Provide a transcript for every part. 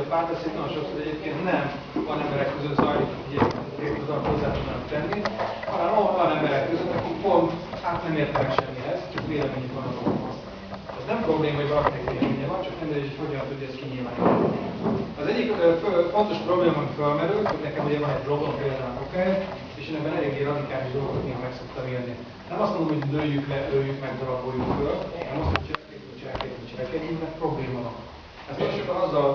hogy a párbeszéd nagyon sokszor egyébként nem van emberek között zajlik, hogy oda hozzá tudnak tenni, hanem olyan emberek között, akik pont át nem értenek semmihez, csak véleményük van a dolgokhoz. Ez nem probléma, hogy valakinek véleménye van, csak nem hogy hogyan tudja ezt kinyilvánítani. Az egyik fontos probléma, ami felmerült, hogy nekem ugye van egy blogom például a és én ebben eléggé radikális dolgokat még meg szoktam élni. Nem azt mondom, hogy lőjük le, lőjük meg, daraboljuk föl, hanem azt, hogy cselekedjünk, cselekedjünk, cselekedjünk, mert probléma van. Ezt nagyon sokan azzal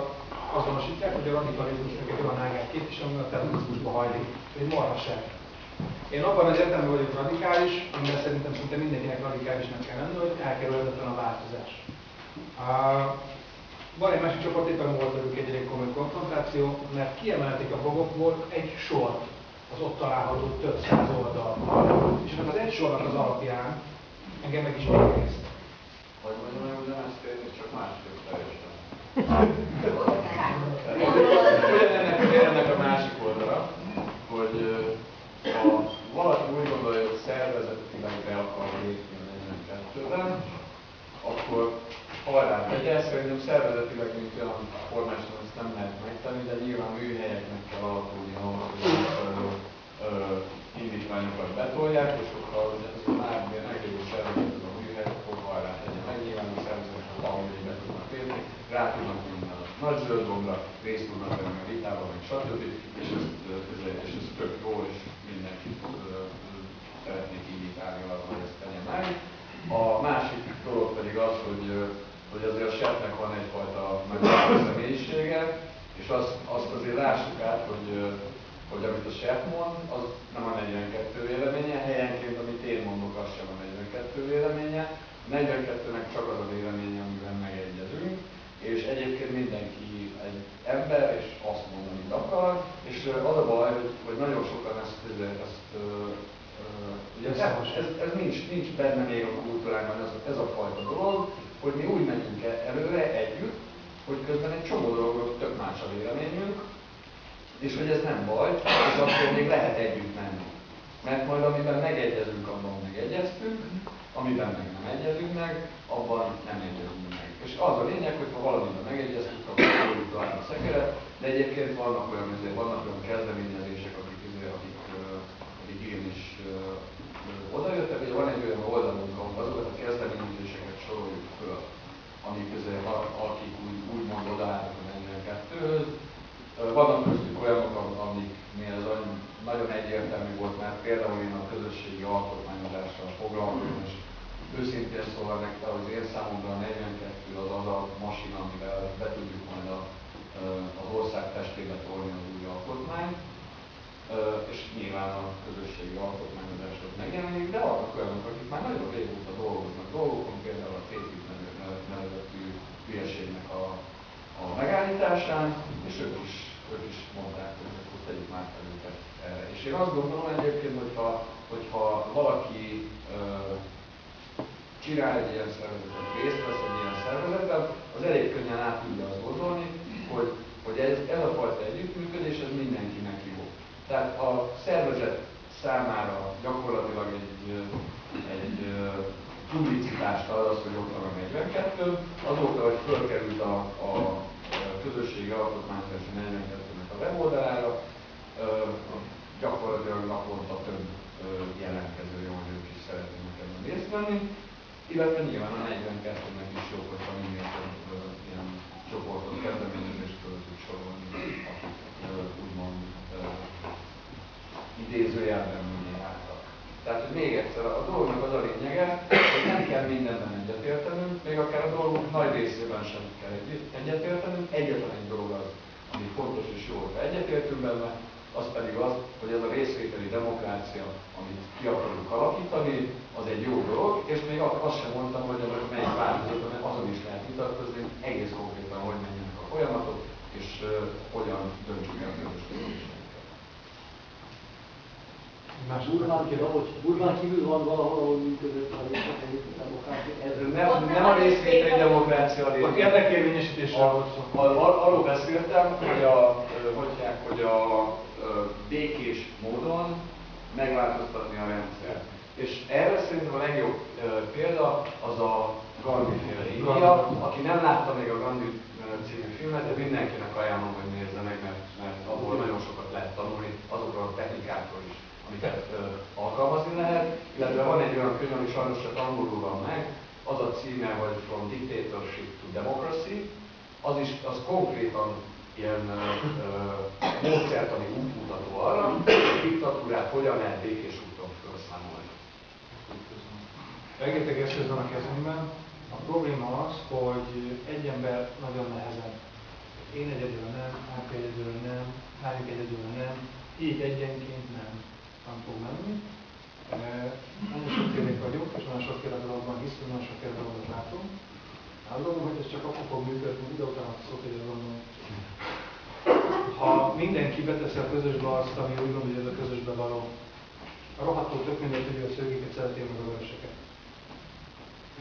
azonosítják, hogy a radikalizmusnak egy olyan ágát képvisel, ami a terrorizmusba hajlik. Egy marhaság. Én abban az értelemben vagyok radikális, amiben szerintem szinte mindenkinek radikálisnak kell lenni, hogy elkerülhetetlen a változás. Van egy másik csoport, éppen volt velük egy elég komoly konfrontáció, mert kiemelték a blogokból egy sort, az ott található több száz oldal. És ennek az egy sornak az alapján engem meg is végezte. Hogy mondjam, hogy ugyanezt érni, csak másképp teljesen. Ugyanennek ennek a másik oldala, hogy ha valaki úgy gondolja, hogy szervezetileg be akar lépni a 42-ben, akkor hajrá tegye, szerintem szervezetileg, mint olyan formálisan ezt nem lehet megtenni, de nyilván műhelyeknek kell alakulni ahhoz, hogy indítványokat betolják, és hogyha ez a már meglévő szervezet az a műhely, akkor hajrá tegye meg, nyilván a szervezetek valahogy be tudnak lépni, rá tudnak vinni a nagy zöld gombra, részt tudnak venni a vitában, meg stb. És ez, és ez tök jó, és mindenkit szeretnék indítálni arra, hogy ezt tegye meg. A másik dolog pedig az, hogy hogy azért a sefnek van egyfajta megfelelő személyisége, és azt, azt azért lássuk át, hogy, hogy amit a sef mond, az nem a 42 véleménye, helyenként amit én mondok, az sem a 42 véleménye. A 42-nek csak az a véleménye, amiben megegyezünk, és egyébként mindenki egy ember, és azt mond, amit akar, és az a baj, hogy, hogy nagyon sokan ezt, ezt, ugye ez, ez, ez nincs, nincs benne még a kultúrában ez, ez a fajta dolog, hogy mi úgy megyünk előre együtt, hogy közben egy csomó dologról tök más a véleményünk, és hogy ez nem baj, és akkor még lehet együtt menni. Mert majd amiben megegyezünk, abban megegyeztünk, amiben meg nem egyezünk meg, abban nem egyezünk. És az a lényeg, hogy ha valamiben megegyeztünk, akkor fogjuk találni a szekeret, de egyébként vannak olyan, vannak olyan kezdeményezések, akik, akik, akik igenis odajöttek, hogy van egy olyan oldalunk, ahol azokat a kezdeményezéseket soroljuk föl, amik közül, akik úgy, úgymond odaállnak a 42-höz. Vannak köztük olyanok, amiknél ez nagyon egyértelmű volt, mert például én a közösségi alkotmányozással foglalkozom, és őszintén szólva nektek, az én számomra a 42 az az a masina, amivel be tudjuk majd a, az ország testébe tolni az új alkotmányt és nyilván a közösségi alkotmányozás ott megjelenik, de vannak olyanok, akik már nagyon régóta dolgoznak dolgokon, például a CETIP nevezetű hülyeségnek a, a megállításán, és ők is, ők is mondták, hogy akkor tegyük már fel őket erre. És én azt gondolom egyébként, hogyha, hogyha valaki ö, csinál egy ilyen szervezetet, részt vesz egy ilyen szervezetben, az elég könnyen át tudja azt gondolni, hogy, hogy ez, ez a fajta együttműködés, ez mindenkinek jó. Tehát a szervezet számára gyakorlatilag egy, egy publicitást ad az, hogy ott van a 42, azóta, hogy fölkerült a, a közösségi alkotmányozás 42-nek a weboldalára, gyakorlatilag naponta több jelentkező jó, hogy ők is szeretnének ebben részt venni, illetve nyilván a 42-nek is jó, hogyha minél több ilyen csoportot, kezdeményezést föl tud sorolni, akik úgymond idézőjelben minél álltak. Tehát, hogy még egyszer, a dolognak az a lényege, hogy nem kell mindenben egyetértenünk, még akár a dolgok nagy részében sem kell egyetértenünk. Egyetlen egy dolog az, ami fontos és jó, hogy egyetértünk benne, az pedig az, hogy ez a részvételi demokrácia, amit ki akarunk alakítani, az egy jó dolog, és még azt sem mondtam, hogy ennek melyik változat, mert azon is lehet vitatkozni, egész konkrétan, hogy menjenek a folyamatok, és uh, hogyan döntsük el a közös Más Burmán, Burmán kívül van valahol, ahol működött a részvételi demokrácia? Nem, nem a részvételi demokrácia a lényeg. Érdekérvényesítésről volt szó. Arról beszéltem, hogy a, hogy, hogy a békés módon megváltoztatni a rendszert. És erre szerintem a legjobb példa az a Gandhi féle India. Aki nem látta még a Gandhi című filmet, de mindenkinek ajánlom, hogy nézze meg, mert, mert abból nagyon sokat lehet tanulni, azokról a technikákról is, amiket ö, alkalmazni lehet. Illetve van egy olyan könyv, ami sajnos csak angolul van meg, az a címe, hogy From Dictatorship to Democracy, az is az konkrétan ilyen ö, módszertani útmutató arra, hogy a diktatúrát hogyan lehet békés úton felszámolni. Rengeteg eszköz van a kezünkben. A probléma az, hogy egy ember nagyon nehezen. Én egyedül nem, Márka egyedül nem, Hányuk egyedül nem, így egyenként nem, nem fog menni. Nagyon sokfélek vagyunk, és nagyon sokféle dologban hiszünk, nagyon sokféle dolgot látunk. Azt gondolom, hogy ez csak akkor fog működni, ide utána szok egy gondolom. Ha mindenki beteszi a közösbe azt, ami úgy gondolja, hogy ez a közösbe való, a rohadtól tök mindegy, hogy a szőkéket szereti a vöröseket.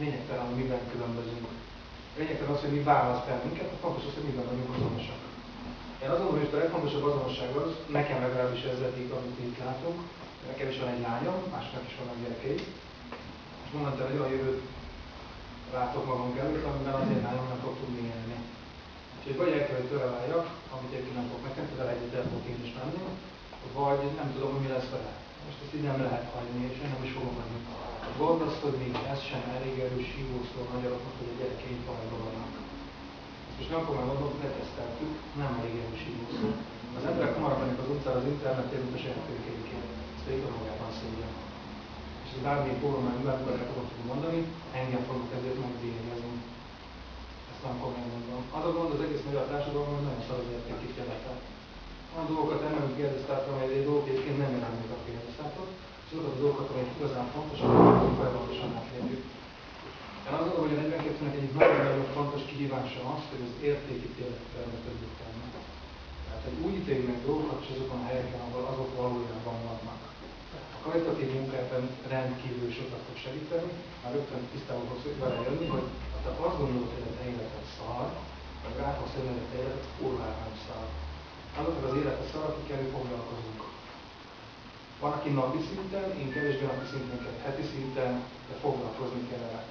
Lényegtelen, hogy miben különbözünk. Lényegtelen az, hogy mi választ el minket, a fontos az, hogy miben vagyunk azonosak. Én azt gondolom, hogy a legfontosabb azonosság az, nekem legalábbis ez eddig, amit itt látunk, nekem is van egy lányom, másnak is vannak gyerekei, és momentán egy olyan jövőt látok magunk előtt, amiben az én lányom nem fog tudni élni. Úgyhogy vagy el kell, hogy tőle amit egyébként nem fog nekem, tőle egyet el fogok én is menni, vagy nem tudom, hogy mi lesz vele. Most ezt így nem lehet hagyni, és én nem is fogom hagyni. Gondozkodni, ez sem elég erős hívószó a magyaroknak, hogy a gyerekeink bajban vannak. Ezt most nem fogom mondani, leteszteltük, nem elég erős hívószó. Az emberek hamarabb mennek az utcára az internetért, mint a saját végig magában szégyen. És ez bármilyen fórumán bármilyen tudok mondani, engem fogok ezért megdíjazni. Ezt nem komolyan mondom. Az a gond az egész magyar társadalomban, hogy nagyon szar az értékítélete. Olyan dolgokat emelünk kérdeztátra, amely egy dolgok egyébként nem jelennek a kérdeztátot, és azokat a dolgokat, amelyek igazán fontosak, azokat folyamatosan átlépjük. Én azt gondolom, hogy a 42-nek egyik nagyon-nagyon fontos kihívása az, hogy az értékítéletet termetődik. Tehát, hogy úgy ítéljük meg dolgokat, és azokon a helyeken, ahol azok valójában vannak. Kvalitatív munkában rendkívül sokat fog segíteni, már rögtön tisztában fogsz vele jönni, hogy ha te azt gondolod, hogy a te életed szar, vagy rá fogsz jönni, hogy a te életed kurvára nem szar azoknak az élete szar, akikkel mi foglalkozunk. Van, aki napi szinten, én kevésbé napi szinten heti szinten, de foglalkozni kell vele.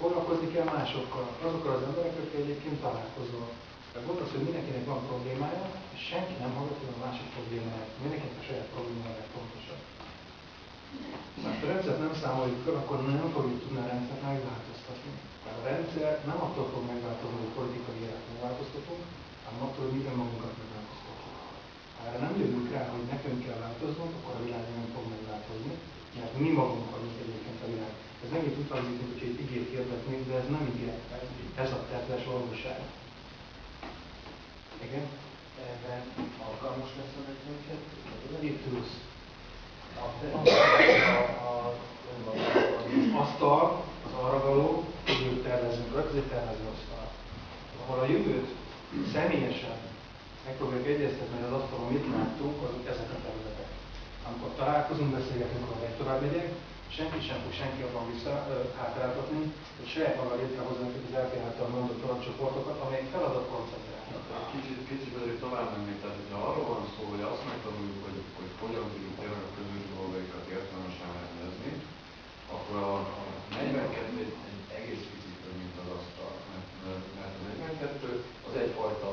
Foglalkozni kell másokkal, azokkal az emberekkel, akikkel egyébként találkozol. De volt az, hogy mindenkinek van problémája, és senki nem hallgatja a másik problémáját. Mindenkinek a saját problémája fontosabb. Mert a rendszert nem számoljuk fel, akkor nem fogjuk tudni a rendszert megváltoztatni. Mert a rendszer nem attól fog megváltozni, hogy politikai élet megváltoztatunk, hanem attól, hogy mi önmagunkat megváltoztatjuk. Ha erre nem jövünk rá, hogy nekünk kell változnunk, akkor a világ nem fog megváltozni, mert mi magunk vagyunk egyébként a világ. Ez megint mint hogy egy ígért hirdetnénk, de ez nem ígéret, ez a tettes valóság. Igen? Ebben alkalmas lesz a 42? Itt ülsz. A, az arra való, jövőt tervezünk egy tervező asztal. Ahol a jövőt személyesen megpróbáljuk egyeztetni, hogy az asztalon mit láttunk, azok ezek a területek. Amikor találkozunk, beszélgetünk, akkor egy tovább megyek, senki sem fog senki abban vissza hátráltatni, hogy saját maga létrehozni az LP mondott alapcsoportokat, amelyek feladat koncentrálnak. Kicsit, kicsit azért tovább mennék, tehát hogyha arról van szó, hogy azt megtanuljuk, hogy, hogy hogyan tudjuk tényleg a közös dolgaikat értelmesen rendezni, akkor a, a 42 egy, egy egész picit mint az asztal. Mert, mert a 42 az egyfajta,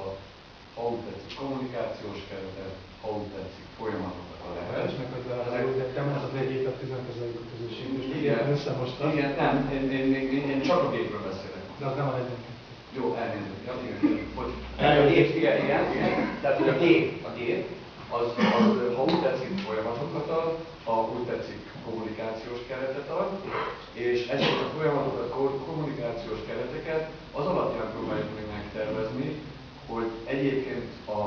ha úgy tetszik, kommunikációs keretet, ha úgy tetszik, folyamatokat a lehet. És meg, hogy vele előzettem, az az egy évet tizenkezeljük a közösség, és Igen, összemostam. igen, nem, én, én, én, én, én csak a gépről beszélek. De az nem a 42. Jó, elnézést. Ja, igen, igen. Gép, igen, igen, igen. Tehát, hogy a gép, a gép, az, az ha úgy tetszik, folyamatokat ad, ha úgy tetszik, kommunikációs keretet ad, és ezeket a folyamatokat, kommunikációs kereteket az alapján próbáljuk meg megtervezni, hogy egyébként a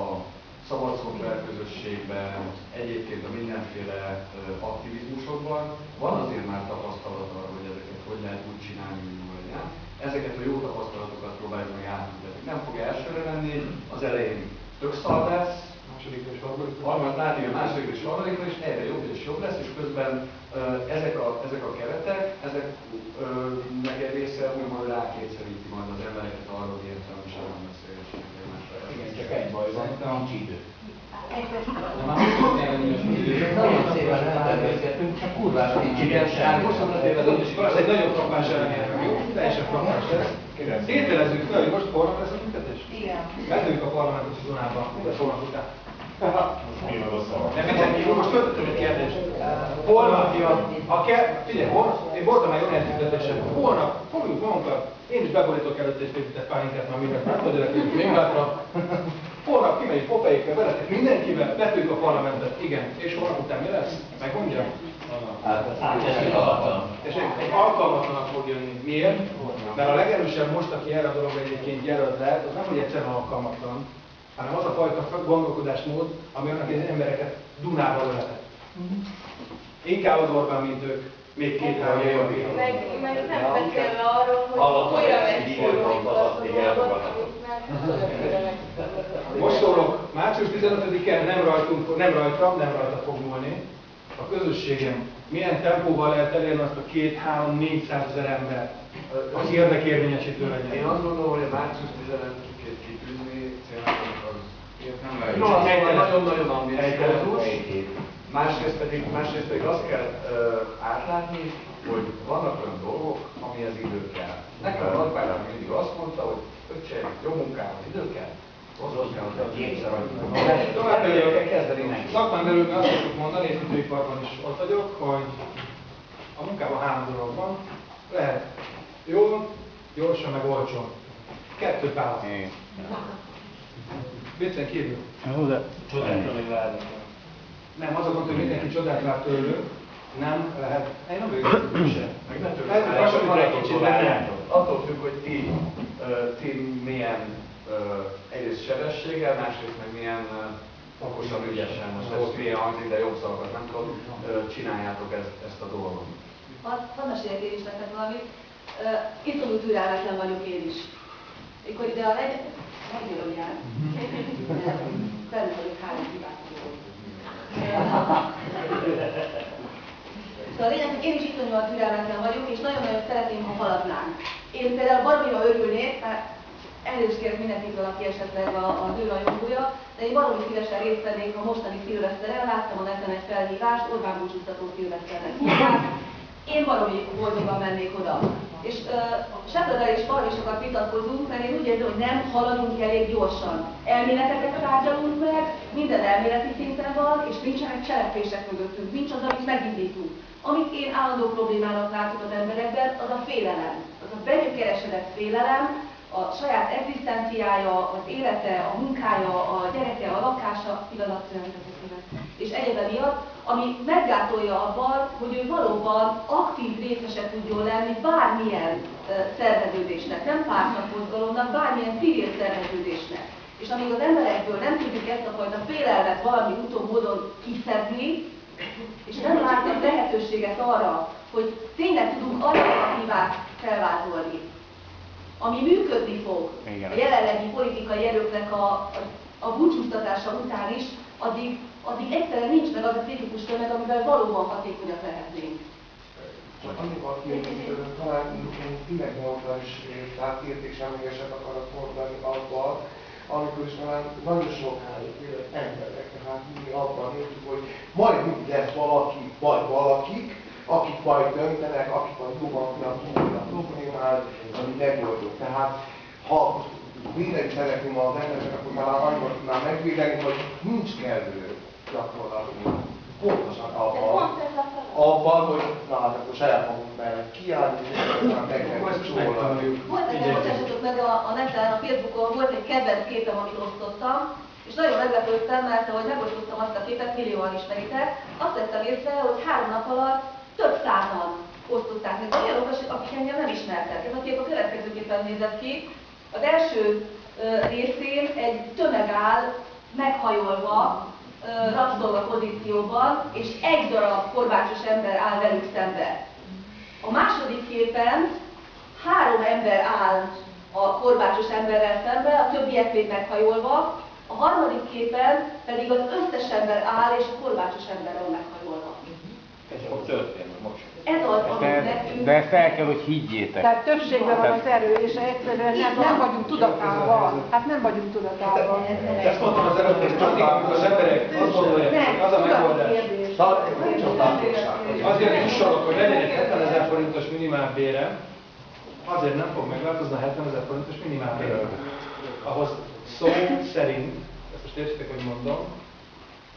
szabad szoftverközösségben, egyébként a mindenféle aktivizmusokban van azért már tapasztalat arra, hogy ezeket hogy lehet úgy csinálni, hogy jól legyen. Ezeket a jó tapasztalatokat próbáljuk meg átültetni. Nem fog elsőre lenni, az elején tök szar lesz, Másodikra és harmadikra. harmad látni a másodikra és harmadikra, és egyre jobb és jobb lesz, és közben ezek, a, ezek a keretek, ezek meg egy része úgymond rákényszeríti majd az embereket arra, hogy értelmesen beszélgessenek egymásra. Igen, csak egy baj van, nincs idő. De a időt. Nagyon szépen elbeszélgetünk, csak kurvára nincs igen, tehát most az ötös az egy nagyon frappáns eredmény, jó? Teljesen frappáns lesz. Tételezzük fel, hogy most holnap lesz a tüntetés? Igen. Betűnjük a parlamentos zónába, de holnap után. Most föltettem egy kérdést. Holnap jön, a ke... Figyelj, én voltam egy olyan tüntetésen, holnap fogjuk magunkat, én is beborítok előtt egy épített pálinkát, már mindent nem tudok, még hátra. Holnap kimegyünk Popeyikre, veletek mindenkivel, betűjük a parlamentet, igen. És holnap után mi lesz? Megmondja? És egy alkalmatlanak fog jönni. Miért? Mert a legerősebb most, aki erre a dologra egyébként jelölt lehet, az nem, hogy egyszerűen alkalmatlan, hanem az a fajta gondolkodásmód, ami annak az embereket Dunával öletett. Inkább az Orbán, mint ők, még két-három év. Meg, meg nem beszélve arról, hogy még elfogadható. Most szólok, március 15-en nem rajtunk, nem rajtam, nem rajta fog múlni. A közösségem milyen tempóval lehet elérni azt a 2-3-400 ezer ember, az érdekérvényesítő Én legyen. azt gondolom, hogy a március 15-ét kitűzni célnak az Nem lehet. No, Helytelen. Nagyon-nagyon ambiciózus. Másrészt pedig, másrészt pedig azt kell uh, átlátni, hogy vannak olyan dolgok, amihez idő kell. Nekem a nagybátyám mindig azt mondta, hogy öccse, jó munkához idő kell, hozzá kell, hogy kétszer Tovább Tovább belül kell kezdeni neki. Szakmán belül azt szoktuk mondani, és építőiparban is ott vagyok, hogy a munkában három dolog van. Lehet jól, gyorsan, meg olcsón. Kettőt választ. Viccen kívül. Nem, az a gond, hogy mindenki csodát vár tőlünk, nem lehet. Én nem vagyok sem. Meg ne Ez tőle, most van egy kicsit benne. Attól függ, hogy ti, ti milyen egyrészt sebességgel, másrészt meg milyen okosan, ügyesen, most ez milyen hangzik, de jobb szavakat nem tudom, csináljátok ezt, ezt a dolgot. Hadd mesélek én is nektek valamit. Uh, Iszonyú türelmetlen vagyok én is. Mikor ide a legy... Megírom jár. Benne vagyok. Szóval a lényeg, hogy én is iszonyúan türelmetlen vagyok, és nagyon-nagyon szeretném, ha haladnánk. Én például baromira örülnék, mert elnézést kérek mindenkitől, aki esetleg a, a nőrajongója, de én baromi szívesen részt vennék a mostani szilveszteren, láttam a neten egy felhívást, Orbán búcsúztató szilveszternek. Én baromi boldogan mennék oda. És Sepreder és baromi sokat vitatkozunk, mert én úgy érzem, hogy nem haladunk elég gyorsan. Elméleteket tárgyalunk meg, minden elméleti szinten van, és nincsenek cselekvések mögöttünk, nincs az, amit megindítunk. Amit én állandó problémának látok az emberekben, az a félelem. Az a benyökeresedett félelem, a saját egzisztenciája, az élete, a munkája, a gyereke, a lakása, pillanatszerűen és egyebe miatt, ami meggátolja abban, hogy ő valóban aktív részese tudjon lenni bármilyen szerveződésnek, nem pártmozgalomnak, bármilyen civil szerveződésnek. És amíg az emberekből nem tudjuk ezt a fajta félelmet valami úton, módon kiszedni, és nem látnak lehetőséget arra, hogy tényleg tudunk alternatívát felvázolni, ami működni fog Igen. a jelenlegi politikai erőknek a, a, a búcsúztatása után is, addig, addig egyszerűen nincs meg az a kritikus tömeg, amivel valóban hatékonyak lehetnénk. Csak annyival kiegészítően talán mondta is, tehát értéksemlegeset akarok mondani abban, amikor is talán nagyon sokáig élek emberek, tehát mi abban értük, hogy majd mindig lesz valaki, vagy valakik, akik majd döntenek, akik majd tudni a problémát, ami megoldjuk. Tehát ha védeni szeretném az embereket, akkor már annyiban tudnám megvédeni, hogy nincs kellő gyakorlatunk. Pontosan abban, abban, hogy na hát akkor saját magunk mellett kiállni, meg kell megtanuljuk. Volt nekem, bocsássatok meg a, a neten, a Facebookon volt egy kedvenc képem, amit osztottam, és nagyon meglepődtem, mert ahogy megosztottam azt a képet, millióan ismeritek, azt vettem észre, hogy három nap alatt több százan osztották meg olyanok, akik engem nem ismertek. Ez a kép a következőképpen nézett ki. Az első ö, részén egy tömeg áll meghajolva, rabszolga pozícióban, és egy darab korbácsos ember áll velük szembe. A második képen három ember áll a korbácsos emberrel szembe, a többiek még meghajolva, a harmadik képen pedig az összes ember áll, és a korbácsos ember van meghajolva. Fog történni most. Ez az, amit De, nekünk... de ezt el kell, hogy higgyétek. Tehát többségben van az erő, és egyszerűen nem, nem vagyunk tudatában. Hát nem vagyunk tudatában. Ezt mondtam az mert mindig, amikor az emberek azt gondolják, hogy az a megoldás, azért jussanak, hogy legyen egy 70 ezer forintos minimálbére, azért nem fog megváltozni a 70 ezer forintos minimálbére. Ahhoz szó szerint, ezt most értsétek, hogy mondom,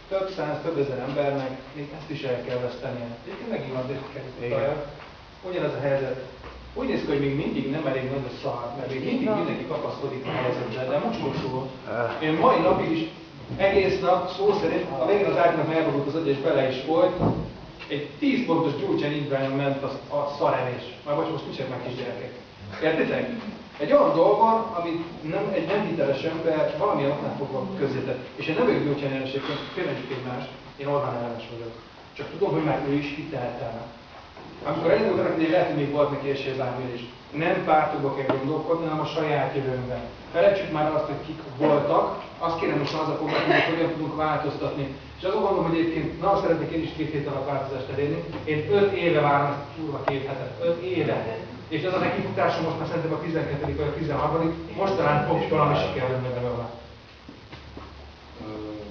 több száz, több ezer embernek még ezt is el kell vesztenie. Egyébként megint van került Ugyanez a helyzet. Úgy néz ki, hogy még mindig nem elég nagy a szar, mert még mindig mindenki kapaszkodik a helyzetbe, de mostosul. Én mai napig is egész nap, szó szerint, a végén az ágynak elborult az agy és bele is volt, egy 10 pontos gyújtsen indványon ment a, a szarevés. Már bocs, most nincsenek már kisgyerekek. Értitek? Egy olyan dolgon, amit nem, egy nem hiteles ember valamilyen oknál fogva közzétett. És én nem vagyok gyógycsán ellenes, félmegyük egymást, én Orbán ellenes vagyok. Csak tudom, hogy már ő is hitelt el. Amikor elindult hogy lehet, hogy még volt neki esélyzámért is. Nem pártokba kell gondolkodni, hanem a saját jövőnkben. Felejtsük már azt, hogy kik voltak, azt kérem most az a foglalkozni, hogy hogyan tudunk változtatni. És azon gondolom, hogy egyébként na, szeretnék én is két hét alatt változást elérni. Én öt éve várom ezt a kurva két hetet. Öt éve. És ez a nekifutásom most már szerintem a 12. vagy a 13. Most talán fog valami sikerülni alá.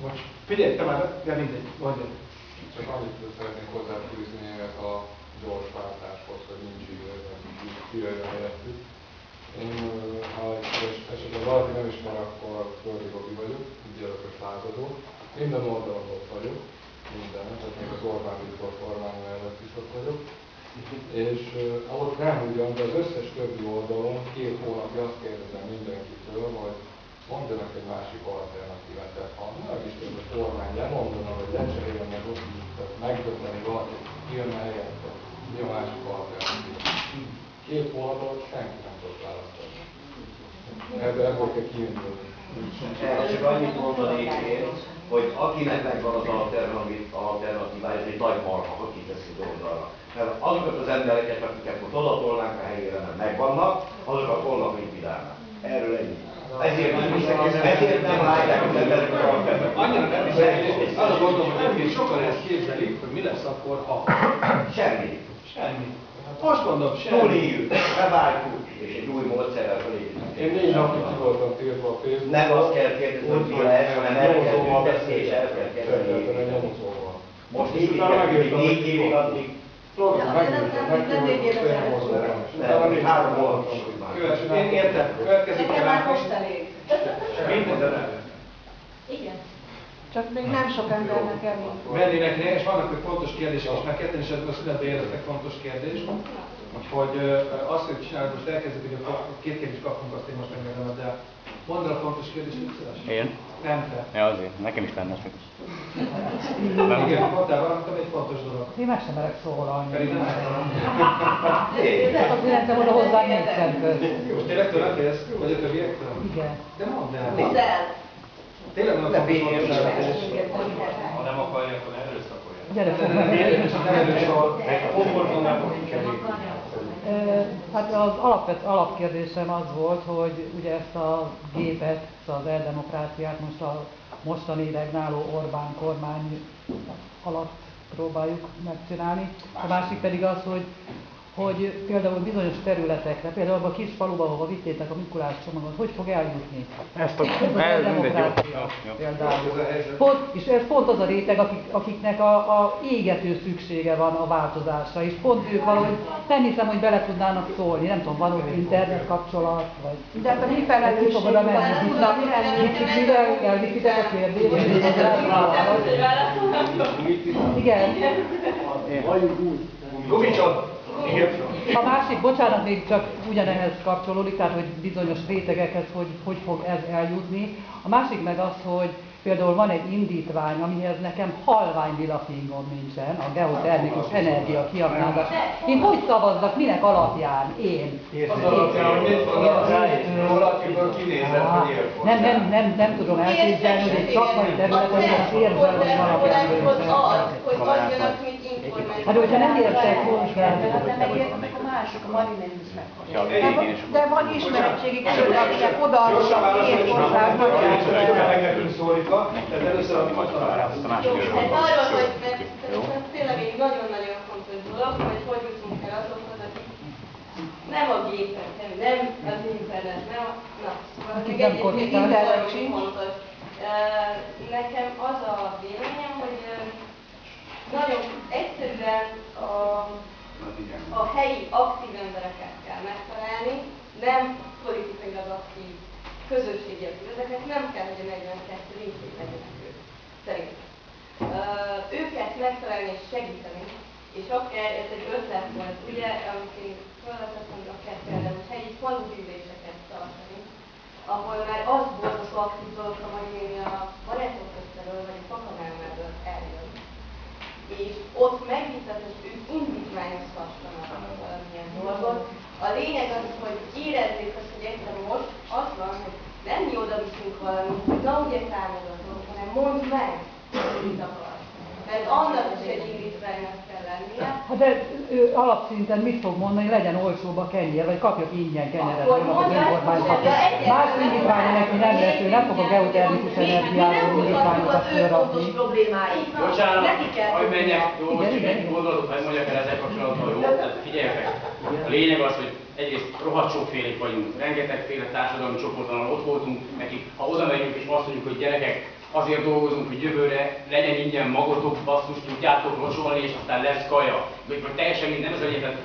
Most figyelj, te már, de mindegy, mondj. Csak annyit szeretnék hozzáfűzni ehhez a gyors váltáshoz, hogy nincs idő, kijöjjön helyettük. Én, ha esetleg valaki nem ismer, akkor Földi Robi vagyok, ügyeletes lázadó. Minden oldalon ott vagyok, minden, tehát még az Orbán Viktor kormány mellett is ott vagyok. És ott nem ugyan, de az összes többi oldalon két hónapja azt kérdezem mindenkitől, hogy mondjanak egy másik alternatívát. Tehát ha meg is a kormány lemondana, vagy lecserélne meg ott, megdönteni valakit, jönne helyette, mi a másik alternatíva. Két hónapot senki nem tud választani. Ebből, kell. Erre csak annyit mondanék hogy akinek megvan az alternatívája, ez egy nagy marha, hogy kiteszi oldalra. Mert azokat az embereket, akiket most odatolnánk a helyére, mert megvannak, azokat holnap likvidálnak. Erről ennyi. Ezért nem, ezért nem látják az emberek a karakterben. Annyira nem is az a gondolom, hogy sokan ezt képzelik, hogy mi lesz akkor, ha. Semmi. Semmi. Most mondom, semmi. Túléljük, beváltjuk, és egy új módszerrel felépítünk. Én négy napig ki voltam tiltva a Facebook. Nem azt kell kérdezni, hogy mi lesz, hanem el kell tüntetni, és el kell kezdeni. Most így négy évig addig én értem, következik Nekem már most elég. Minden Igen. Csak még nem sok embernek elég. Mennének ne, és vannak még fontos kérdések, és már ketten is a születbe éreztek fontos kérdés. Úgyhogy azt, hogy csinálod, most elkezdjük, hogy a két kérdést kapunk, azt én most megmondom, de mondd el a fontos kérdést, hogy szíves. Én? Nem te. Ja, azért. Nekem is lenne csak. Igen, mondtál valamit, ami egy fontos dolog. Én meg sem merek szólalni. Pedig nem Az életem oda hozzá nincsen köz. Tényleg tőled félsz? Vagy a többiektől? Igen. De mondd el. Mondd el. Tényleg nem Ne fontos. Ha nem akarja, akkor erőszakolja. Gyere, fog Nem meg. érdemes, nem erősor. Komforton nem. Ö, Hát az alapvet, alapkérdésem az volt, hogy ugye ezt a gépet, ezt az eldemokráciát most a mostani regnáló Orbán kormány alatt próbáljuk megcsinálni. A másik pedig az, hogy hogy például bizonyos területekre, például abban a kis faluban, ahova vittétek a Mikulás csomagot, hogy fog eljutni? Ezt a... Ez Jó, jó. például. A. Pont, és ez pont az a réteg, akik, akiknek a, a égető szüksége van a változásra, és pont ők valahogy nem hiszem, hogy bele tudnának szólni, nem tudom, van ott internet kapcsolat, vagy... De hát a mi Ki fogod felelősségünk a menni? van, Kicsit mivel elviszitek a kérdést? Igen. Gumicsot! Igen. A másik, bocsánat, még csak ugyanehhez kapcsolódik, tehát hogy bizonyos rétegekhez hogy, hogy fog ez eljutni. A másik meg az, hogy például van egy indítvány, amihez nekem halvány vilafingom nincsen, a geotermikus energia kiaknázás. Én hogy szavazzak, minek alapján? Én. Az alapján, hogy mit valakiből kinézett, hogy nem, nem, nem, nem tudom elképzelni, hogy egy szakmai területen az érzelmi alapján hogy az, hogy adjanak Hát, hogyha nem értek hozzá, Hát nem megértek a mások, a Marina is meg. Ja, De, van körül, akinek oda hozzá, már hogy meg nekünk szólítva, tehát először a kérdés. arról, hogy mert tényleg egy nagyon-nagyon fontos dolog, hogy hogy jutunk el azokhoz, akik nem a gépen, nem, nem az internet, nem a... Na, szóval még egy- egy korrigálják. internet sincs. fontos. Nekem az a véleményem, hogy nagyon egyszerűen a, a helyi aktív embereket kell megtalálni, nem politikailag aktív közösségi ezeknek nem kell, hogy a 42 részét legyenek ők, szerintem. Őket megtalálni és segíteni, és akár ez egy ötlet volt, ugye, amit én felvetettem, akár például, hogy helyi falugyűléseket tartani, ahol már az volt az aktív dolog, hogy én a barátok közteről, vagy a fakamelmelből eljön. És ott megvitat, hogy ők indítványozhassanak valamilyen dolgot. A lényeg az, hogy érezzék azt, hogy egyszerűen most az van, hogy nem mi oda viszünk valamit, hogy na ugye támogatok, hanem mondd meg, hogy mit akarsz. Mert annak is egy indítványnak kell lennie. Hát de ő alapszinten mit fog mondani, legyen olcsóbb a kenyér, vagy kapjak ingyen kenyeret Akkor az önkormányzat. Más indítványa neki nem lesz, ő nem fog a geotermikus energiáról indítványokat fölrakni. Bocsánat, hogy menjek, jó, most igen, egy gondolatot hogy mondjak el ezzel kapcsolatban, jó? Tehát figyeljetek, a lényeg az, hogy egyrészt rohadt sokfélék vagyunk, rengetegféle társadalmi csoporton ott voltunk, nekik, ha oda megyünk és azt mondjuk, hogy gyerekek, azért dolgozunk, hogy jövőre legyen ingyen magotok, basszus, tudjátok locsolni, és aztán lesz kaja. Vagy, vagy teljesen minden, ez. Tehát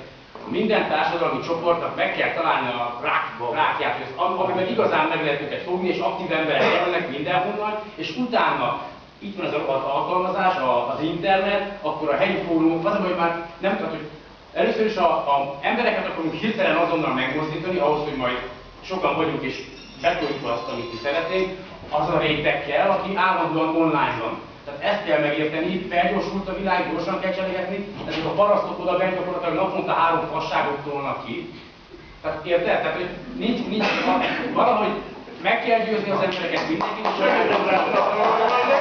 minden társadalmi csoportnak meg kell találni a rák, rákját, hogy az, amiben igazán meg lehet őket fogni, és aktív emberek jönnek mindenhonnan, és utána itt van az a- alkalmazás, az internet, akkor a helyi fórumok, az, hogy már nem tudom, hogy először is a, a embereket akarunk hirtelen azonnal megmozdítani, ahhoz, hogy majd sokan vagyunk és betoljuk azt, amit mi szeretnénk, az a réteg kell, aki állandóan online van. Tehát ezt kell megérteni, felgyorsult a világ, gyorsan kell cselekedni, ezek a parasztok oda bent gyakorlatilag naponta három fasságot tolnak ki. Tehát érted? Tehát, hogy nincs, nincs, valahogy meg kell győzni az embereket mindenkit, és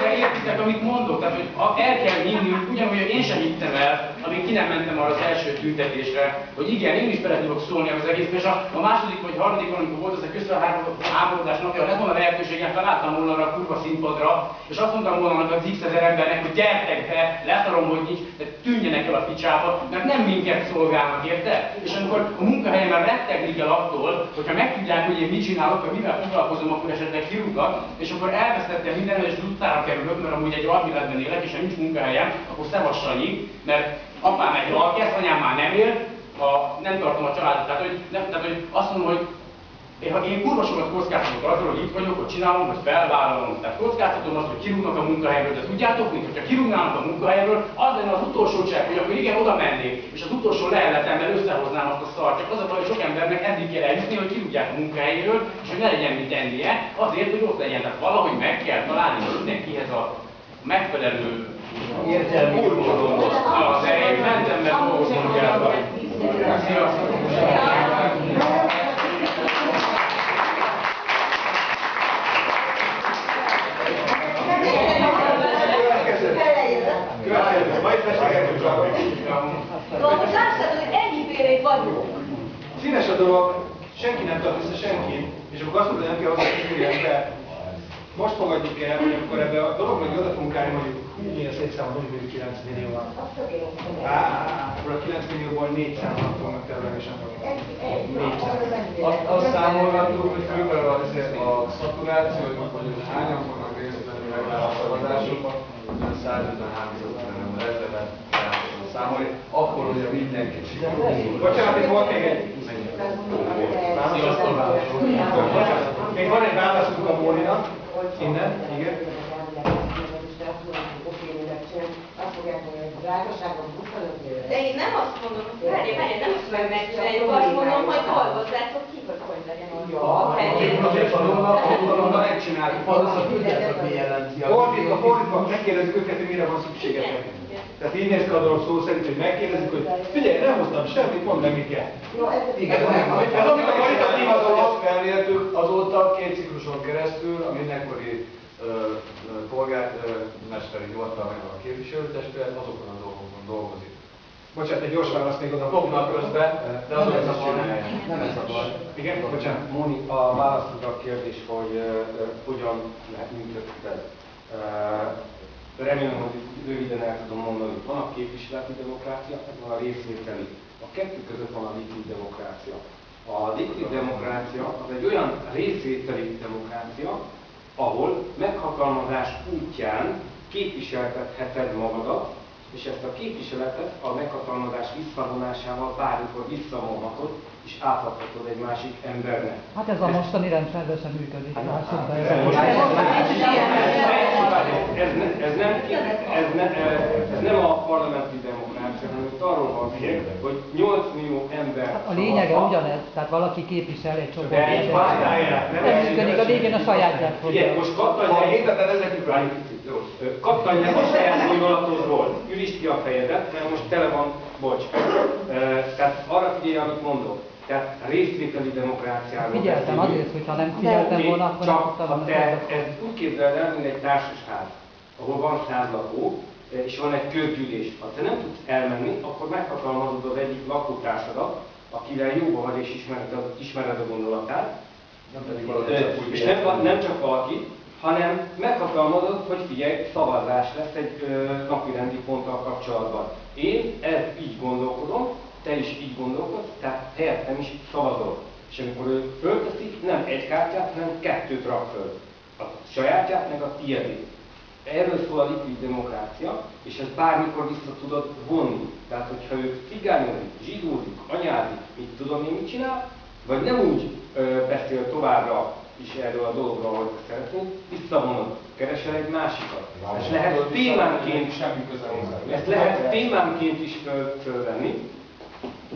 de értitek, amit mondok, tehát hogy el kell hinnünk, ugyanúgy, én sem hittem el, amíg ki nem mentem arra az első tüntetésre, hogy igen, én is bele tudok szólni az egész, és a, a második vagy harmadik, amikor volt ez a közfelháborodás napja, lett volna lehetőségem, felálltam volna arra a kurva színpadra, és azt mondtam volna annak az x ezer embernek, hogy gyertek be, leszarom, hogy nincs, de tűnjenek el a picsába, mert nem minket szolgálnak, érted? És amikor a munkahelyemen rettegni kell attól, hogyha megtudják, hogy én mit csinálok, vagy mivel foglalkozom, akkor esetleg kirúgnak, és akkor elvesztettem minden, és utcára kerülök, mert amúgy egy alvilágban élek, és nincs munkahelyem, akkor szevass Sanyi, mert apám egy alkesz, anyám már nem él, a, nem tartom a családot. Tehát, hogy, nem, tehát, hogy azt mondom, hogy én, ha én kurva sokat kockáztatok azzal, hogy itt vagyok, hogy csinálom, hogy felvállalom. Tehát kockáztatom azt, hogy kirúgnak a munkahelyről, de tudjátok mit, hogyha kirúgnának a munkahelyről, az lenne az utolsó csekk, hogy akkor igen, oda mennék, és az utolsó leheletemben összehoznám azt a szart. Csak az a baj, hogy sok embernek eddig kell eljutni, hogy kirúgják a munkahelyről, és hogy ne legyen mit tennie, azért, hogy ott legyen. Tehát valahogy meg kell találni mindenkihez a megfelelő Értelmi módon. az erejét. Mentem, mert dolgoznom kell. Sziasztok! Majd beszélgetünk csak. Lássad, hogy ennyi félét vagyunk. Színes a dolog, senki nem tart vissza senkit, és akkor azt mondja, hogy nem kell hozzá kiférjen be. Most fogadjuk el, hogy akkor ebbe a dologba, hogy oda tudunk állni, mondjuk, hú, milyen szép számot, mondjuk 9 millió van. Á, akkor a 9 millióból 4 számot fognak területesen Azt, azt számolgattuk, hogy körülbelül az, a szaturáció, hogy hányan fognak részt venni a szavazásokban, 153 ezeret számolni, akkor ugye mindenki sikerül. Bocsánat, itt volt még egy... Sziasztok! Még van egy válaszunk a Móninak. Innen, igen. De én nem azt mondom, hogy várj, várj, nem azt hogy megcsináljuk, azt mondom, hogy dolgozzátok ki, hogy hogy legyen a helyzet. megcsináltuk, az a tudjátok, mi jelenti. Fordítva, fordítva, megkérdezzük őket, hogy mire van szükségetek. Tehát így néz ki a dolog szó szerint, hogy megkérdezzük, hogy figyelj, nem hoztam semmit, mondd meg, mit kell. Igen, Ez amit a karitatív az alatt felmértük, azóta két cikluson keresztül a mindenkori polgármesteri hivatal meg a képviselőtestület azokon a dolgokon dolgozik. Bocsánat, egy gyors választ még oda. Fognak közben, de azok ezt azt csinálják. Nem ez a baj. Igen, bocsánat. Móni, a választod a kérdés, hogy uh, hogyan lehet működik ez. Uh, remélem, hogy röviden el tudom mondani, hogy van a képviseleti demokrácia, van a részvételi. A kettő között van a likvid demokrácia. A likvid demokrácia az egy olyan részvételi demokrácia, ahol meghatalmazás útján képviseltetheted magadat, és ezt a képviseletet a meghatalmazás visszavonásával bármikor visszavonhatod, és átadhatod egy másik embernek. Hát ez a mostani rendszerben sem működik. be. Ez most- Ez, ez, nem, ez, ne, ez nem a parlamenti demokrácia, hanem itt arról van hogy 8 millió ember Hát a lényege ugyanez, tehát valaki képvisel egy csoport. De egy nem Nem működik, a végén a sajátját fogja. Ugye, most kattanj Érted, ezek várjuk picit, jó? Ö, Kattanj meg a saját gondolatodról, ürítsd ki a fejedet, mert most tele van, bocs. Tehát arra figyelj, amit mondok. Tehát részvételi demokráciáról Figyeltem beszélünk. azért, hogyha nem figyeltem volna, akkor nem Csak ha volna te ezt úgy képzeled el, mint egy társasház, ahol van száz lakó, és van egy közgyűlés. Ha te nem tudsz elmenni, akkor meghatalmazod az egyik lakótársadat, akivel jóba vagy és ismered a, ismered a gondolatát, Nem pedig valaki és nem, nem csak valaki, hanem meghatalmazod, hogy figyelj, szavazás lesz egy ö, napirendi ponttal kapcsolatban. Én ezt így gondolkodom, te is így gondolkodsz, tehát helyettem is szavazol. És amikor ő fölteszik, nem egy kártyát, hanem kettőt rak föl. A sajátját, meg a tiédét. Erről szól a likvid demokrácia, és ezt bármikor vissza tudod vonni. Tehát, hogyha ő cigányozik, zsidózik, anyázik, mit tudom én mit csinál, vagy nem úgy ö, beszél továbbra is erről a dologról, ahogy te szeretnéd, visszavonod, keresel egy másikat. Ezt lehet témánként, Semmi köze hozzá. ezt lehet témánként is föl, fölvenni.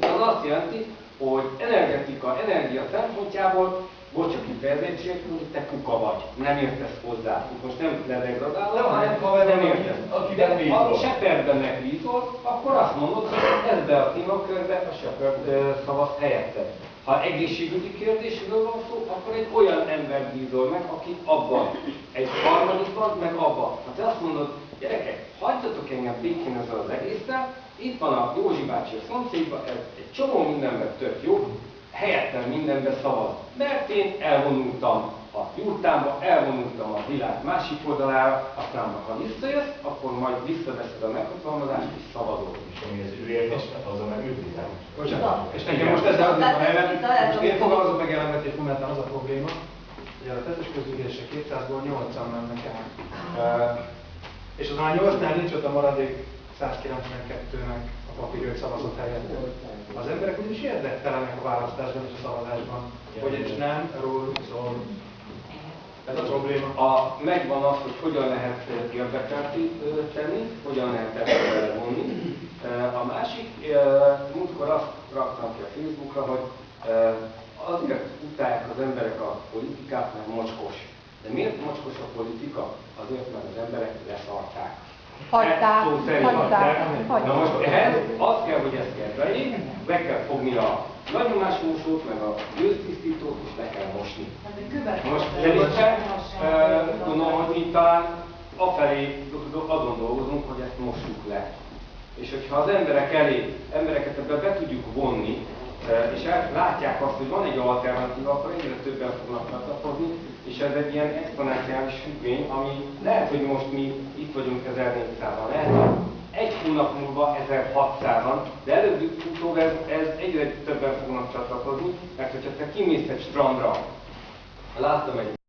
Az azt jelenti, hogy energetika, energia szempontjából, bocs a kifejezésért, hogy te kuka vagy, nem értesz hozzá. Most nem ledegradálom, Nem, hanem haver, nem értesz. De ha Shepardben megbízol, akkor azt mondod, hogy ebbe a témakörbe a Shepard ö, szavaz helyette. Ha egészségügyi kérdésről van szó, akkor egy olyan ember bízol meg, aki abban, egy harmadikban, meg abban. Ha te azt mondod, gyerekek, hagyjatok engem békén ezzel az egésszel, itt van a Józsi bácsi a szomszédban, ez egy csomó mindenben tök jó, helyettem mindenbe szavaz. Mert én elvonultam a jurtámba, elvonultam a világ másik oldalára, aztán ha visszajössz, akkor majd visszaveszed a meghatalmazást és szavazol. És ami az ő érveste, azon meg ő Bocsánat. És nekem most ezzel addig van ellen, most én fogalmazok meg ellenvetés momentán az a probléma, hogy a tettes közgyűlések 200-ból 80 mennek el. És az már 8-nál nincs ott a maradék 192-nek a papír, hogy szavazott helyett. Az emberek úgyis érdektelenek a választásban és a szavazásban, hogy ez nem róluk szól. Ez a probléma. A, megvan az, hogy hogyan lehet ö, tenni, hogyan lehet ezt vonni. A másik, múltkor azt raktam ki a Facebookra, hogy azért utálják az emberek a politikát, mert mocskos. De miért mocskos a politika? Azért, mert az emberek leszarták. Hagyták, Ezt szó szerint hagyták, hagyták. Na most ehhez az kell, hogy ezt kezeljék, be kell fogni a nagyomásmósót, meg a gőztisztítót, és le kell mosni. Most szerintem, gondolom, hogy mi talán afelé azon dolgozunk, hogy ezt mossuk le. És hogyha az emberek elé, embereket ebbe be tudjuk vonni, és látják azt, hogy van egy alternatíva, akkor egyre többen fognak csatlakozni, és ez egy ilyen exponenciális függvény, ami lehet, hogy most mi itt vagyunk 1400-an, lehet, hogy egy hónap múlva 1600-an, de előbb-utóbb ez, ez egyre többen fognak csatlakozni, mert hogyha te kimész egy strandra, láttam egy